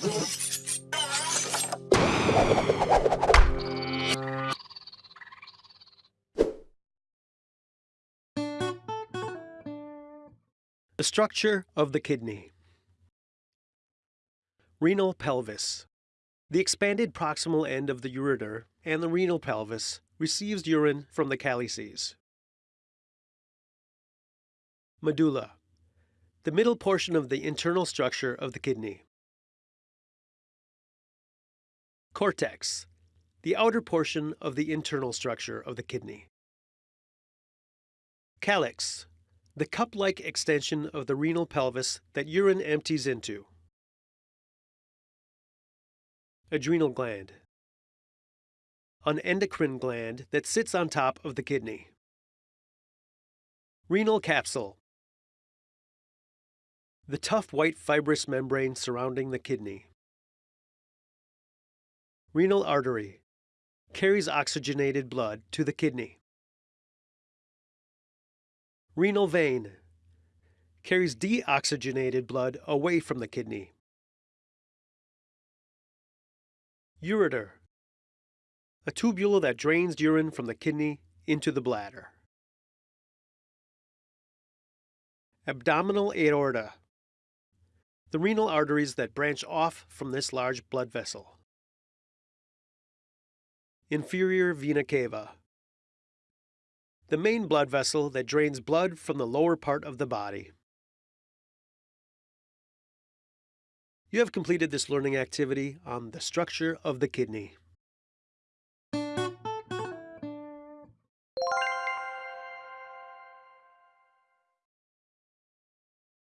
The structure of the kidney. Renal pelvis. The expanded proximal end of the ureter and the renal pelvis receives urine from the calyces. Medulla. The middle portion of the internal structure of the kidney. Cortex. The outer portion of the internal structure of the kidney. Calyx the cup-like extension of the renal pelvis that urine empties into. Adrenal gland. An endocrine gland that sits on top of the kidney. Renal capsule. The tough white fibrous membrane surrounding the kidney. Renal artery. Carries oxygenated blood to the kidney. Renal vein carries deoxygenated blood away from the kidney. Ureter, a tubule that drains urine from the kidney into the bladder. Abdominal aorta, the renal arteries that branch off from this large blood vessel. Inferior vena cava, the main blood vessel that drains blood from the lower part of the body. You have completed this learning activity on the structure of the kidney.